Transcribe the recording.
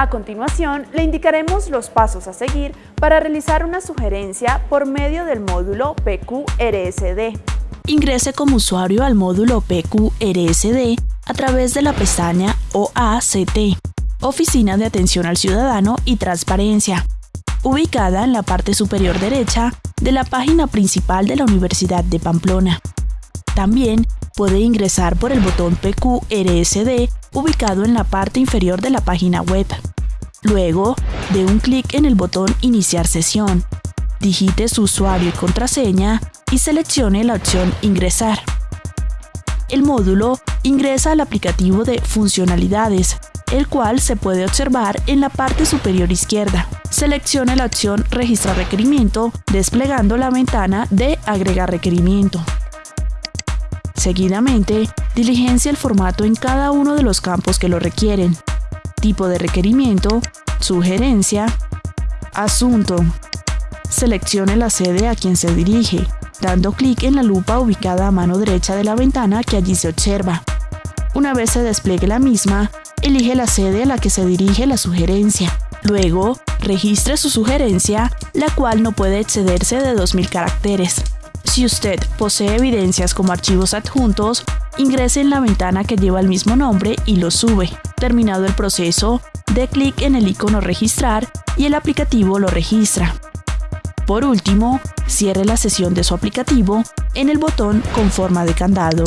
A continuación, le indicaremos los pasos a seguir para realizar una sugerencia por medio del módulo PQRSD. Ingrese como usuario al módulo PQRSD a través de la pestaña OACT, Oficina de Atención al Ciudadano y Transparencia, ubicada en la parte superior derecha de la página principal de la Universidad de Pamplona. También puede ingresar por el botón PQRSD ubicado en la parte inferior de la página web. Luego, dé un clic en el botón Iniciar sesión, digite su usuario y contraseña y seleccione la opción Ingresar. El módulo ingresa al aplicativo de Funcionalidades, el cual se puede observar en la parte superior izquierda. Seleccione la opción Registrar requerimiento, desplegando la ventana de Agregar requerimiento. Seguidamente, diligencia el formato en cada uno de los campos que lo requieren. Tipo de requerimiento, sugerencia, asunto. Seleccione la sede a quien se dirige, dando clic en la lupa ubicada a mano derecha de la ventana que allí se observa. Una vez se despliegue la misma, elige la sede a la que se dirige la sugerencia. Luego, registre su sugerencia, la cual no puede excederse de 2.000 caracteres. Si usted posee evidencias como archivos adjuntos, ingrese en la ventana que lleva el mismo nombre y lo sube. Terminado el proceso, dé clic en el icono Registrar y el aplicativo lo registra. Por último, cierre la sesión de su aplicativo en el botón con forma de candado.